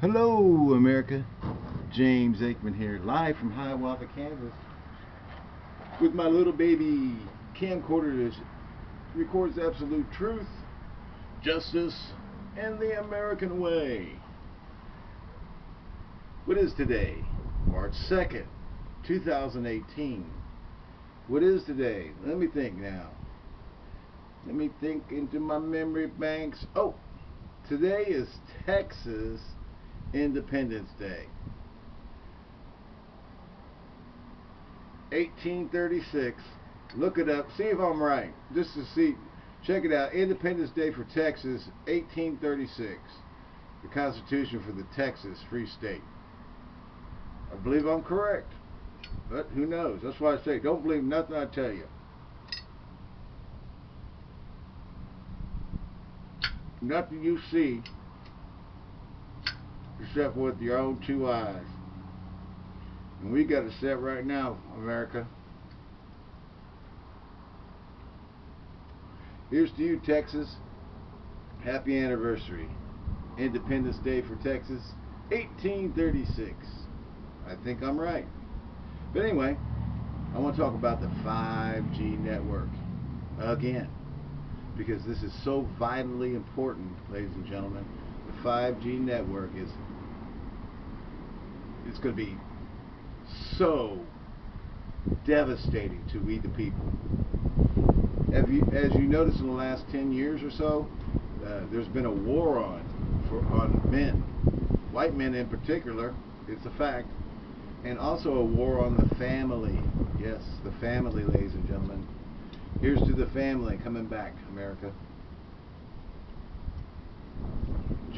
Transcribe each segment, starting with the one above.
Hello, America. James Aikman here, live from Hiawatha, Kansas, with my little baby camcorder that records absolute truth, justice, and the American way. What is today? March 2nd, 2018. What is today? Let me think now. Let me think into my memory banks. Oh, today is Texas Independence Day. 1836. Look it up. See if I'm right. Just to see. Check it out. Independence Day for Texas, 1836. The Constitution for the Texas Free State. I believe I'm correct. But who knows? That's why I say don't believe nothing I tell you. Nothing you see except with your own two eyes. And we got it set right now, America. Here's to you, Texas. Happy anniversary. Independence Day for Texas, 1836. I think I'm right. But anyway, I want to talk about the 5G network again because this is so vitally important, ladies and gentlemen. The 5G network is it's going to be so devastating to we the people. You, as you noticed in the last 10 years or so, uh, there's been a war on for on men, white men in particular. It's a fact, and also a war on the family. Yes, the family, ladies and gentlemen. Here's to the family coming back, America.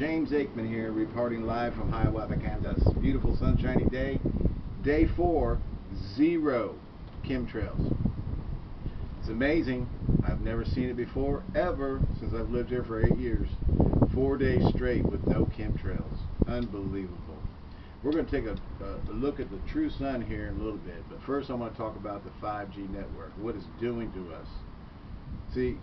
James Aikman here, reporting live from Hiawatha, Kansas. Beautiful sunshiny day. Day four, zero chemtrails. It's amazing. I've never seen it before, ever, since I've lived here for eight years. Four days straight with no chemtrails. Unbelievable. We're going to take a, a, look at the true sun here in a little bit, but first I want to talk about the 5G network, what it's doing to us. See,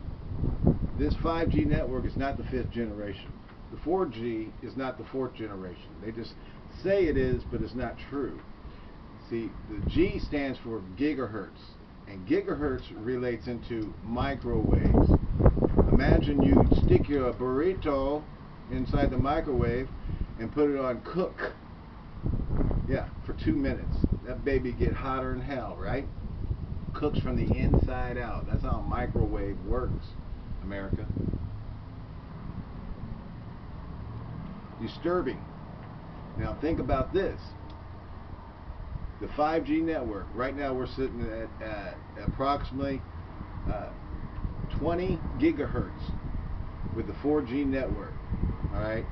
this 5G network is not the fifth generation. The 4G is not the fourth generation. They just say it is, but it's not true. See, the G stands for gigahertz, and gigahertz relates into microwaves. Imagine you stick your burrito inside the microwave and put it on cook. Yeah, for two minutes. That baby get hotter than hell, right? Cooks from the inside out. That's how a microwave works, America. Disturbing. Now think about this the 5G network. Right now we're sitting at, at approximately uh, 20 gigahertz with the 4G network. All right,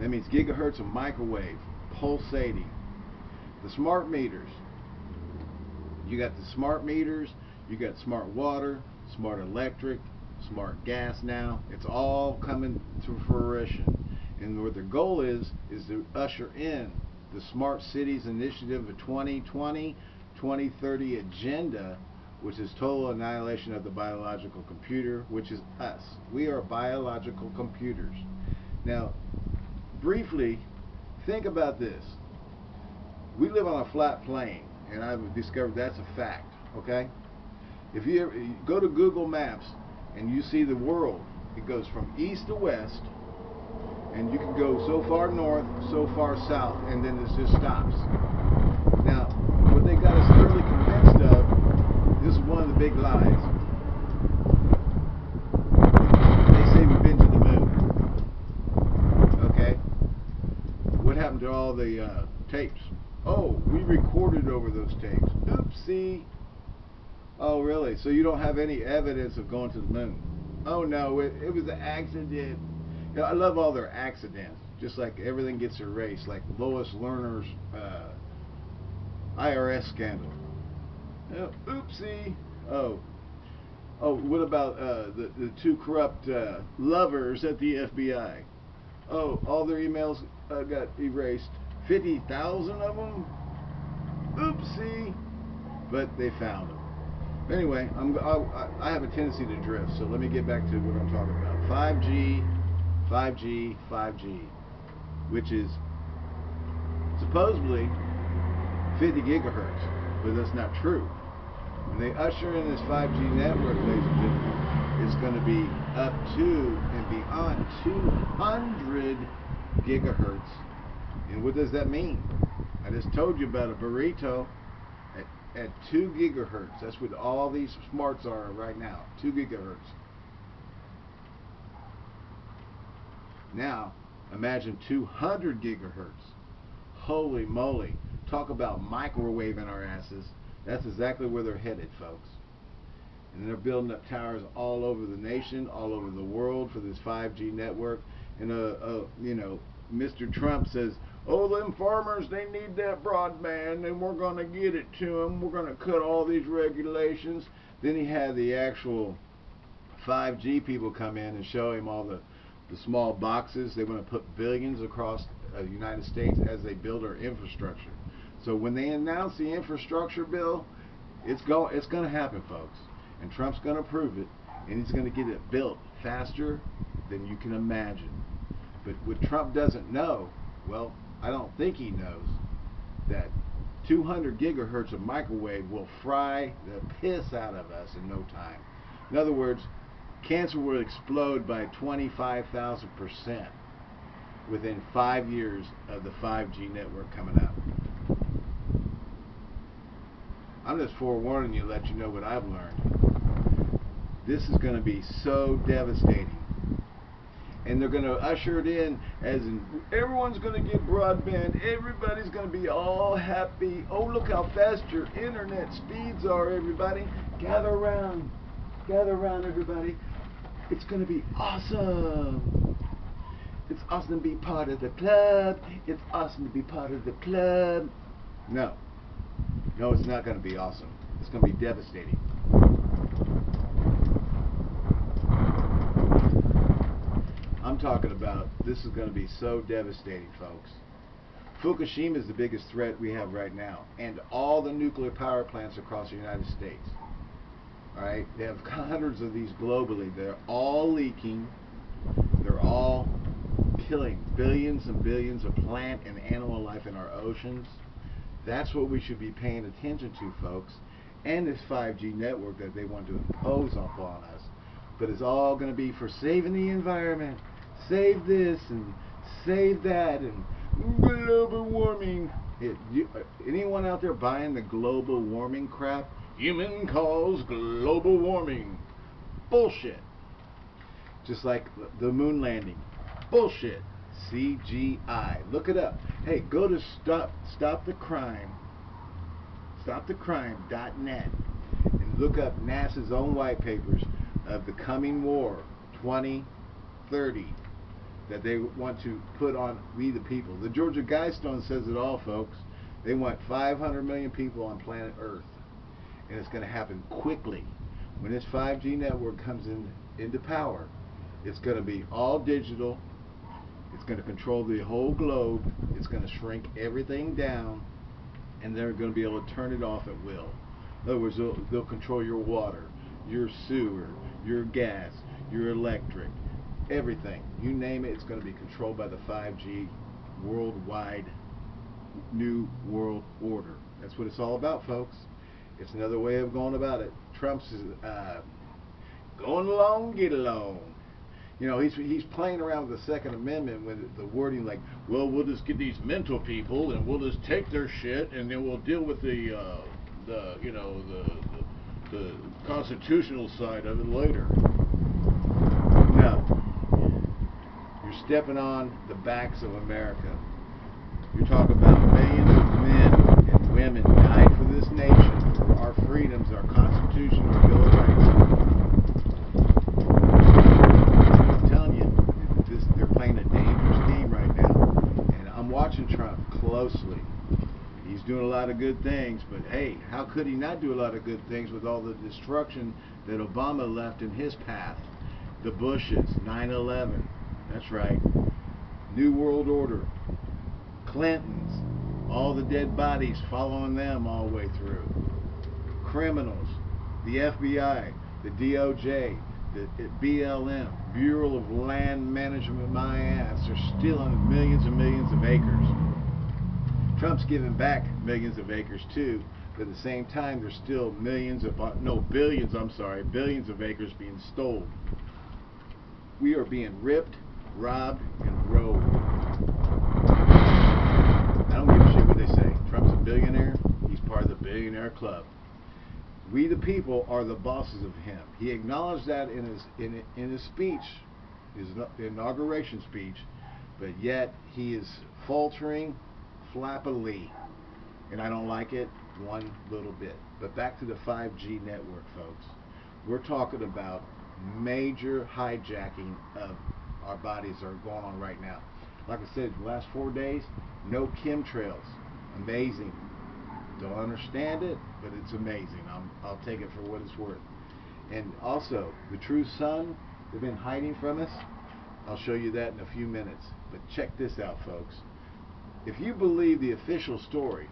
that means gigahertz of microwave pulsating. The smart meters. You got the smart meters. You got smart water, smart electric, smart gas. Now it's all coming to fruition, and what their goal is is to usher in the Smart Cities Initiative of 2020 2030 agenda, which is total annihilation of the biological computer, which is us. We are biological computers. Now, briefly, think about this. We live on a flat plane, and I've discovered that's a fact, okay? If you, ever, you go to Google Maps and you see the world, it goes from east to west, and you can go so far north, so far south, and then it just stops. Now, what they got us thoroughly convinced of, this is one of the big lies. They say we've been to the moon. Okay? What happened to all the uh, tapes? Oh, we recorded over those tapes. Oopsie. Oh, really? So you don't have any evidence of going to the moon? Oh, no, it, it was an accident. You know, I love all their accidents. Just like everything gets erased, like Lois Lerner's uh, IRS scandal. Oh, oopsie. Oh. Oh, what about uh, the, the two corrupt uh, lovers at the FBI? Oh, all their emails uh, got erased. 50,000 of them? Oopsie. But they found them. Anyway, I'm, I, I have a tendency to drift, so let me get back to what I'm talking about. 5G 5G, 5G, which is supposedly 50 gigahertz, but that's not true. When they usher in this 5G network, ladies and gentlemen, it's going to be up to and beyond 200 gigahertz. And what does that mean? I just told you about a burrito at, at 2 gigahertz. That's what all these smarts are right now, 2 gigahertz. Now, imagine 200 gigahertz. Holy moly. Talk about microwaving our asses. That's exactly where they're headed, folks. And they're building up towers all over the nation, all over the world for this 5G network. And, uh, uh, you know, Mr. Trump says, oh, them farmers, they need that broadband, and we're going to get it to them. We're going to cut all these regulations. Then he had the actual 5G people come in and show him all the, the small boxes. They want to put billions across uh, the United States as they build our infrastructure. So when they announce the infrastructure bill, it's go it's going to happen, folks. And Trump's going to approve it, and he's going to get it built faster than you can imagine. But what Trump doesn't know, well, I don't think he knows that 200 gigahertz of microwave will fry the piss out of us in no time. In other words, cancer will explode by 25,000% within five years of the 5G network coming out. I'm just forewarning you, let you know what I've learned. This is going to be so devastating. And they're going to usher it in as in everyone's going to get broadband. Everybody's going to be all happy. Oh, look how fast your internet speeds are, everybody. Gather around. Gather around, everybody. It's going to be awesome. It's awesome to be part of the club. It's awesome to be part of the club. No. No, it's not going to be awesome. It's going to be devastating. I'm talking about this is going to be so devastating, folks. Fukushima is the biggest threat we have right now, and all the nuclear power plants across the United States. Right, they have hundreds of these globally. They're all leaking. They're all killing billions and billions of plant and animal life in our oceans. That's what we should be paying attention to, folks. And this 5G network that they want to impose upon us. But it's all going to be for saving the environment. Save this and save that and global warming. It, you, anyone out there buying the global warming crap? Human cause global warming. Bullshit. Just like the moon landing. Bullshit. CGI. Look it up. Hey, go to stop stop the crime stopthecrime.net and look up NASA's own white papers of the coming war 2030 that they want to put on we the people. The Georgia Guidestone says it all, folks. They want 500 million people on planet Earth. And it's going to happen quickly. When this 5G network comes in into power, it's going to be all digital, it's going to control the whole globe. It's going to shrink everything down, and they're going to be able to turn it off at will. In other words, they'll, they'll control your water, your sewer, your gas, your electric, everything. You name it, it's going to be controlled by the 5G worldwide new world order. That's what it's all about, folks. It's another way of going about it. Trump's uh, going along, get along you know, he's he's playing around with the Second Amendment with the wording like, well, we'll just get these mental people and we'll just take their shit and then we'll deal with the uh, the you know the, the the constitutional side of it later. No, you're stepping on the backs of America. You're talking about millions of men and women died for this nation, our freedoms, our Constitution, our Bill of Rights. I'm telling you, this, they're playing a dangerous game right now. And I'm watching Trump closely. He's doing a lot of good things, but hey, how could he not do a lot of good things with all the destruction that Obama left in his path? The Bushes, 9-11, that's right. New World Order, Clintons, all the dead bodies following them all the way through. Criminals, the FBI, the DOJ, the BLM, Bureau of Land Management, my ass, are stealing millions and millions of acres Trump's giving back millions of acres too, but at the same time, there's still millions of, uh, no, billions, I'm sorry, billions of acres being stolen. We are being ripped, robbed, and robbed. I don't give a shit what they say. Trump's a billionaire. He's part of the billionaire club. We the people are the bosses of him. He acknowledged that in his in in his speech, his inauguration speech, but yet he is faltering flappily, and I don't like it one little bit. But back to the 5G network, folks. We're talking about major hijacking of our bodies are going on right now. Like I said, last four days, no chemtrails. Amazing. Don't understand it, but it's amazing. I'm, I'll take it for what it's worth. And also, the true sun, they've been hiding from us. I'll show you that in a few minutes. But check this out, folks. If you believe the official story,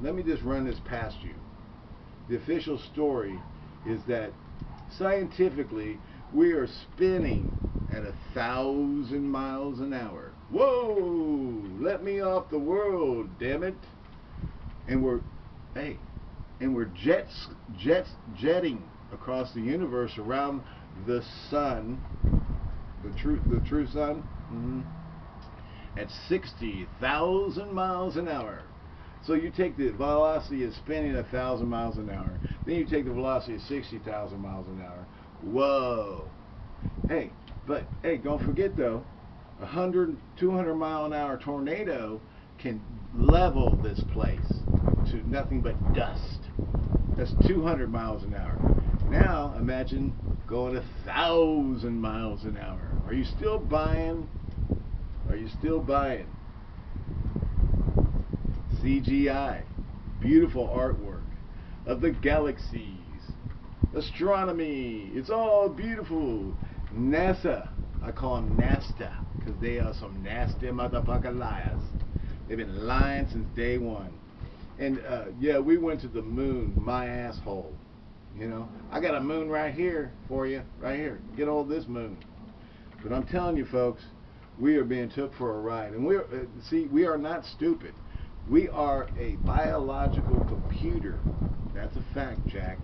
let me just run this past you. The official story is that scientifically we are spinning at a thousand miles an hour. Whoa! Let me off the world, damn it! And we're, hey, and we're jets, jets, jetting across the universe around the sun, the true, the true sun, mm -hmm, at 60,000 miles an hour. So you take the velocity of spinning a thousand miles an hour, then you take the velocity of 60,000 miles an hour. Whoa! Hey, but hey, don't forget though, a 100, 200 mile an hour tornado can level this place to nothing but dust. That's 200 miles an hour. Now imagine going a thousand miles an hour. Are you still buying? Are you still buying? CGI, beautiful artwork of the galaxies, astronomy, it's all beautiful. NASA, I call them NASTA, because they are some nasty motherfucking liars. They've been lying since day one. And uh, yeah, we went to the moon, my asshole. You know, I got a moon right here for you, right here. Get all this moon. But I'm telling you, folks, we are being took for a ride. And we're, uh, see, we are not stupid. We are a biological computer. That's a fact, Jack.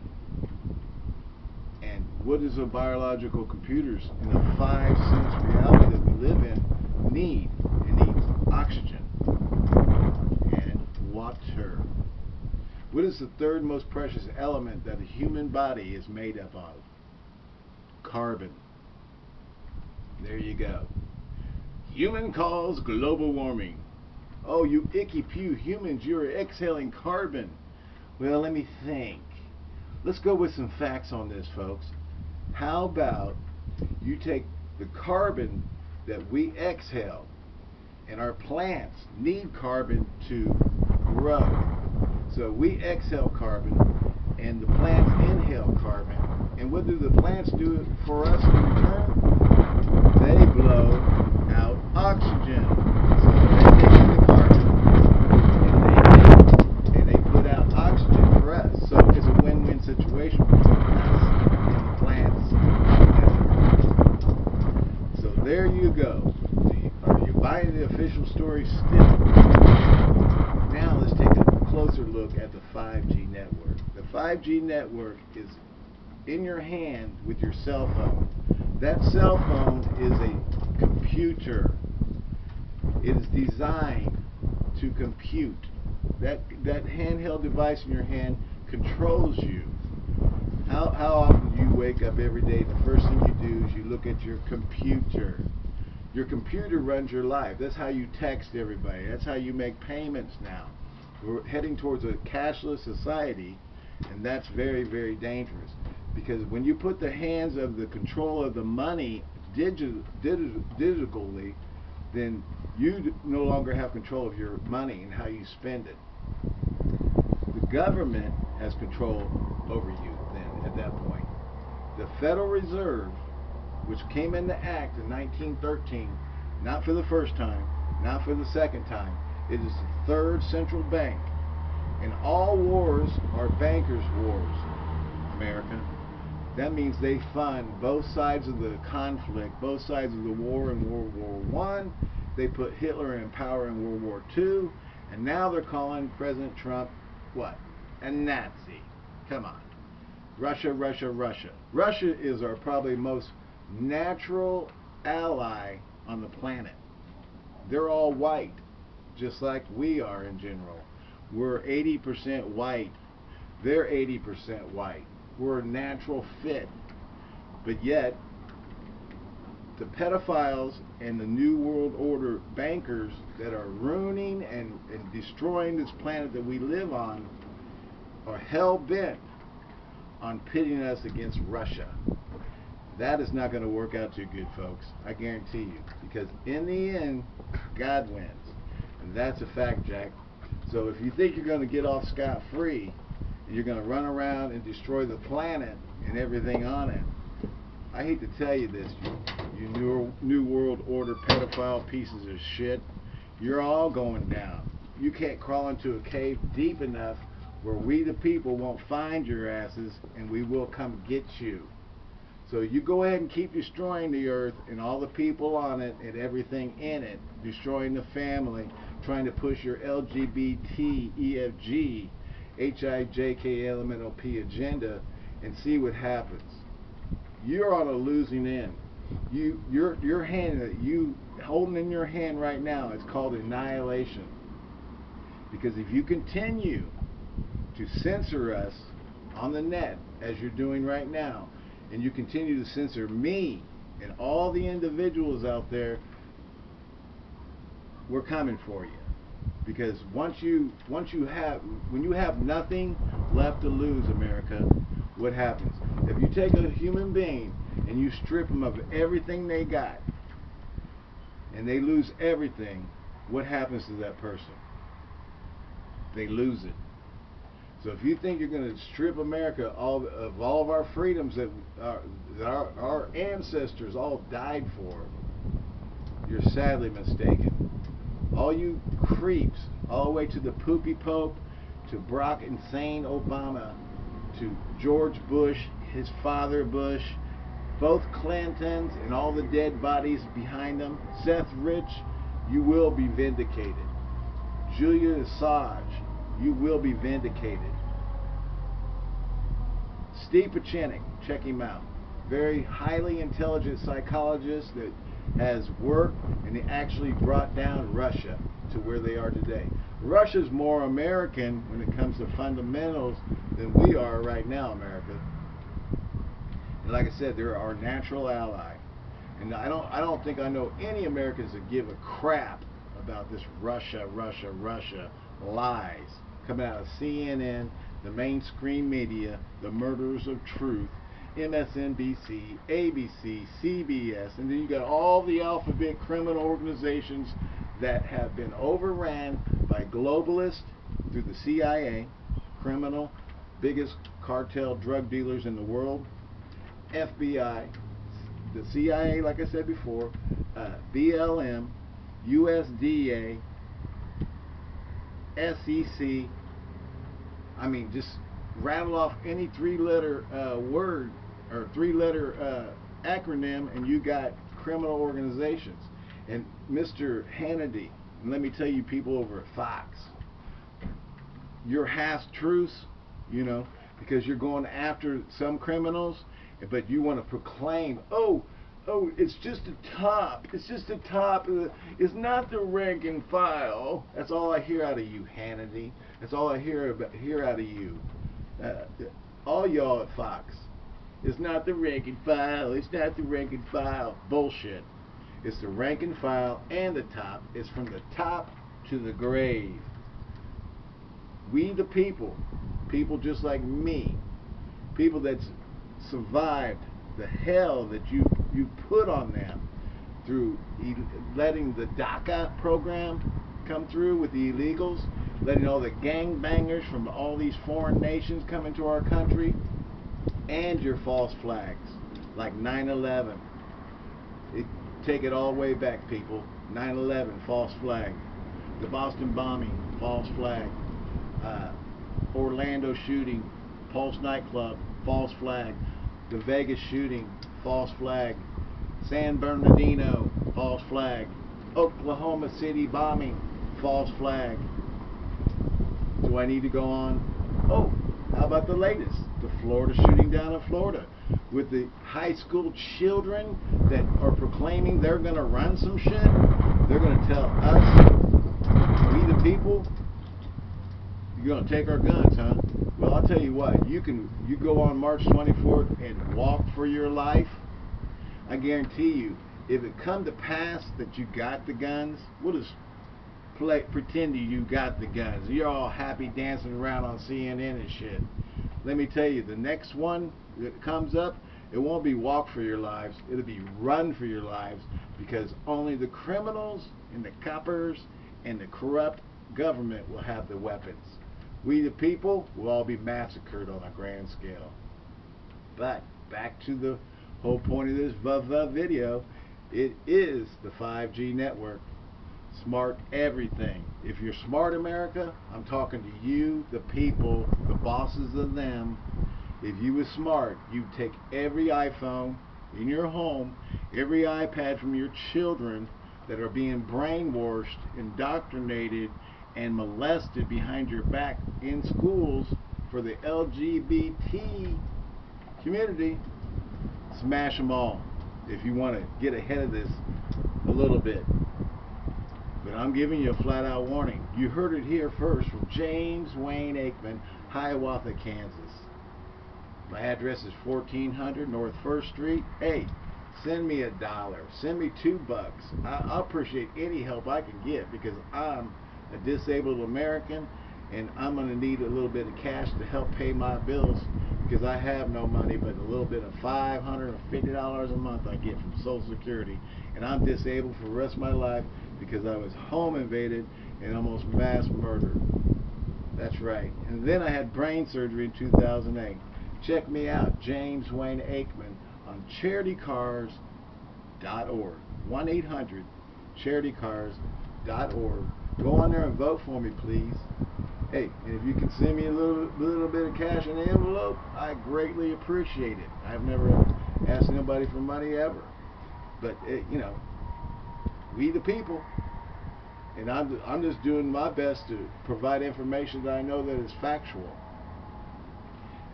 And what does a biological computers in a five sense reality that we live in need? It needs oxygen water. What is the third most precious element that the human body is made up of? Carbon. There you go. Human cause global warming. Oh, you icky pew humans, you're exhaling carbon. Well, let me think. Let's go with some facts on this, folks. How about you take the carbon that we exhale, and our plants need carbon to grow. So we exhale carbon, and the plants inhale carbon. And what do the plants do for us in return? They blow out oxygen. So they take the carbon and they, and they put out oxygen for us. So it's a win-win situation between us and the plants. So there you go. Are you buying the official story still? Now let's take a the 5G network. The 5G network is in your hand with your cell phone. That cell phone is a computer. It is designed to compute. That that handheld device in your hand controls you. How, how often do you wake up every day? The first thing you do is you look at your computer. Your computer runs your life. That's how you text everybody. That's how you make payments now. We're heading towards a cashless society, and that's very, very dangerous. Because when you put the hands of the control of the money digi digi digitally, then you no longer have control of your money and how you spend it. The government has control over you then at that point. The Federal Reserve, which came into act in 1913, not for the first time, not for the second time, it is the third central bank. And all wars are bankers' wars, America. That means they fund both sides of the conflict, both sides of the war in World War One. They put Hitler in power in World War II, And now they're calling President Trump what? A Nazi. Come on. Russia, Russia, Russia. Russia is our probably most natural ally on the planet. They're all white, just like we are in general. We're 80% white. They're 80% white. We're a natural fit. But yet, the pedophiles and the New World Order bankers that are ruining and, and destroying this planet that we live on are hell bent on pitting us against Russia. That is not going to work out too good, folks. I guarantee you. Because in the end, God wins. And that's a fact, Jack. So if you think you're going to get off scot free, and you're going to run around and destroy the planet and everything on it, I hate to tell you this, you, you new, new World Order pedophile pieces of shit. You're all going down. You can't crawl into a cave deep enough where we the people won't find your asses and we will come get you. So you go ahead and keep destroying the earth and all the people on it and everything in it, destroying the family, trying to push your LGBT, EFG, HIJK, agenda and see what happens. You're on a losing end. You, your, your hand that you holding in your hand right now is called annihilation. Because if you continue to censor us on the net as you're doing right now, and you continue to censor me and all the individuals out there, we're coming for you. Because once you once you have when you have nothing left to lose, America, what happens? If you take a human being and you strip them of everything they got, and they lose everything, what happens to that person? They lose it. So if you think you're going to strip America all of all of our freedoms that, our, that our, our ancestors all died for, you're sadly mistaken. All you creeps, all the way to the poopy pope, to Brock insane Obama, to George Bush, his father Bush, both Clintons and all the dead bodies behind them, Seth Rich, you will be vindicated. Julian Assange, you will be vindicated. Steve Pieczenik, check him out. Very highly intelligent psychologist that has worked and he actually brought down Russia to where they are today. Russia's more American when it comes to fundamentals than we are right now, America. And like I said, they're our natural ally. And I don't I don't think I know any Americans that give a crap about this Russia, Russia, Russia lies coming out of CNN, the mainstream media, the murderers of truth, MSNBC, ABC, CBS, and then you got all the alphabet criminal organizations that have been overran by globalists through the CIA, criminal, biggest cartel drug dealers in the world, FBI, the CIA, like I said before, uh, BLM, USDA, SEC, I mean, just rattle off any three-letter uh, word or three-letter uh, acronym, and you got criminal organizations. And Mr. Hannity, let me tell you, people over at Fox, you're half truths, you know, because you're going after some criminals, but you want to proclaim, oh, oh, it's just the top. It's just the top. It's not the rank and file. That's all I hear out of you, Hannity. That's all I hear about, hear out of you. Uh, all y'all at Fox. It's not the rank and file. It's not the rank and file. Bullshit. It's the rank and file and the top. It's from the top to the grave. We the people, people just like me, people that's survived the hell that you you put on them through letting the DACA program come through with the illegals, letting all the gangbangers from all these foreign nations come into our country, and your false flags like 9/11. It, take it all the way back, people. 9/11, false flag. The Boston bombing, false flag. Uh, Orlando shooting, Pulse nightclub, false flag. The Vegas shooting, false flag. San Bernardino, false flag. Oklahoma City bombing, false flag. do I need to go on? Oh, how about the latest? Florida shooting down in Florida with the high school children that are proclaiming they're going to run some shit. They're going to tell us, we the people, you're going to take our guns, huh? Well, I'll tell you what. You can you go on March 24th and walk for your life. I guarantee you, if it come to pass that you got the guns, we'll just play, pretend you got the guns. You're all happy dancing around on CNN and shit. Let me tell you, the next one that comes up, it won't be walk for your lives. It'll be run for your lives because only the criminals and the coppers and the corrupt government will have the weapons. We the people will all be massacred on a grand scale. But back to the whole point of this video, it is the 5G network. Smart everything. If you're smart America, I'm talking to you, the people, the bosses of them. If you was smart, you'd take every iPhone in your home, every iPad from your children that are being brainwashed, indoctrinated, and molested behind your back in schools for the LGBT community, smash them all if you want to get ahead of this a little bit. But I'm giving you a flat out warning. You heard it here first from James Wayne Aikman, Hiawatha, Kansas. My address is 1400 North 1st Street. Hey, send me a dollar. Send me two bucks. I, I appreciate any help I can get because I'm a disabled American and I'm going to need a little bit of cash to help pay my bills because I have no money but a little bit of $550 a month I get from Social Security and I'm disabled for the rest of my life because I was home invaded and almost mass murdered. That's right. And then I had brain surgery in 2008. Check me out, James Wayne Aikman on charitycars.org. 1-800-charitycars.org. Go on there and vote for me, please. Hey, and if you can send me a little little bit of cash in the envelope, I greatly appreciate it. I've never asked anybody for money ever. But, it, you know, we the people. And I'm, I'm just doing my best to provide information that I know that is factual.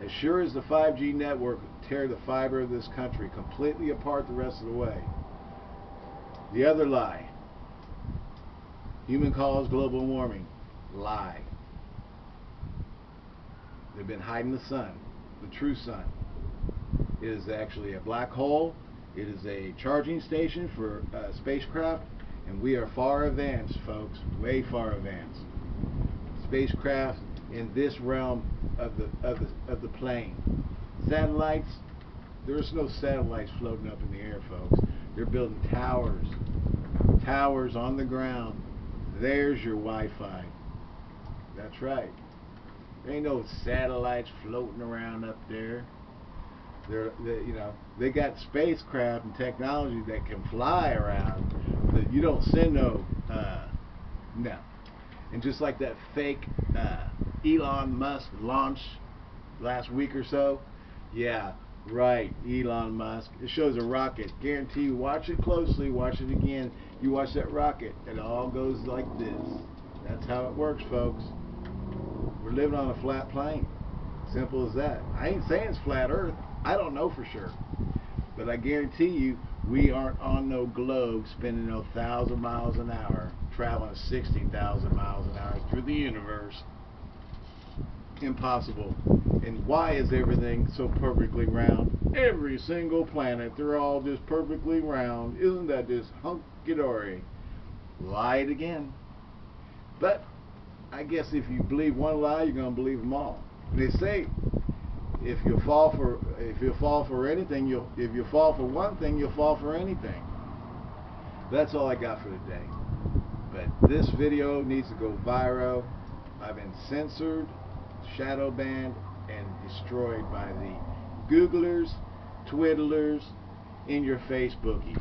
As sure as the 5G network tear the fiber of this country completely apart the rest of the way. The other lie. Human caused global warming. Lie. They've been hiding the sun, the true sun. It is actually a black hole. It is a charging station for uh, spacecraft, and we are far advanced, folks, way far advanced. Spacecraft in this realm of the of the of the plane. Satellites, there's no satellites floating up in the air, folks. They're building towers, towers on the ground. There's your Wi-Fi. That's right. There ain't no satellites floating around up there. They're, they, you know, they got spacecraft and technology that can fly around. That you don't send no, uh, no. And just like that fake uh, Elon Musk launch last week or so, yeah, right, Elon Musk. It shows a rocket. Guarantee you, watch it closely, watch it again. You watch that rocket, it all goes like this. That's how it works, folks. We're living on a flat plane. Simple as that. I ain't saying it's flat Earth. I don't know for sure. But I guarantee you, we aren't on no globe spinning no thousand miles an hour, traveling 60,000 miles an hour through the universe. Impossible. And why is everything so perfectly round? Every single planet, they're all just perfectly round. Isn't that just hunky-dory? Lied again. But I guess if you believe one lie, you're going to believe them all. They say if you fall for if you fall for anything, you'll if you fall for one thing, you'll fall for anything. That's all I got for today. But this video needs to go viral. I've been censored, shadow banned, and destroyed by the Googlers, Twiddlers, in your Facebookies.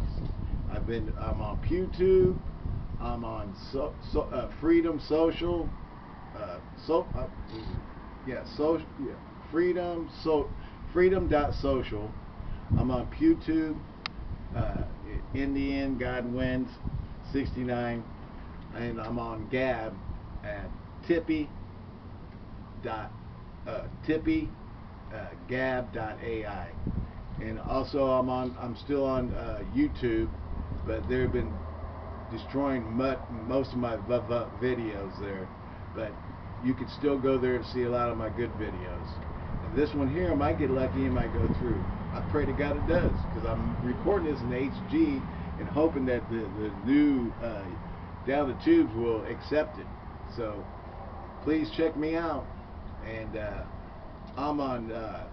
I've been I'm on PewTube. I'm on so, so, uh, Freedom Social. Uh, so uh, yeah, social yeah, Freedom so Freedom.social. I'm on PewTube. Uh, in the end, God wins. 69, and I'm on Gab at Tippy dot uh, tippy uh, gab dot ai and also I'm on I'm still on uh, YouTube but they've been destroying most of my videos there but you can still go there and see a lot of my good videos this one here might get lucky and might go through I pray to God it does because I'm recording this in HG and hoping that the, the new uh, down the tubes will accept it so please check me out and uh, I'm on uh,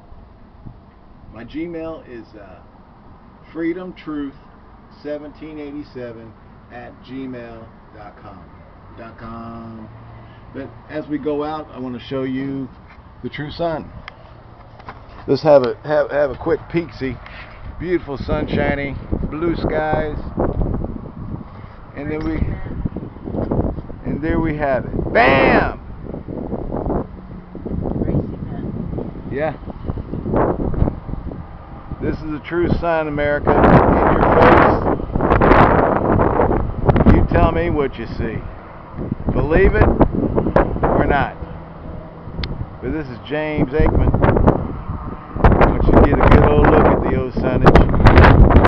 my Gmail is uh, freedomtruth1787 at gmail.com. Dot com. But as we go out, I want to show you the true sun. Let's have a have, have a quick peek. See, beautiful sunshiny, blue skies, and then we and there we have it. Bam! Yeah. This is the true sun, America. In your face. You tell me what you see. Believe it or not. But this is James Aikman. I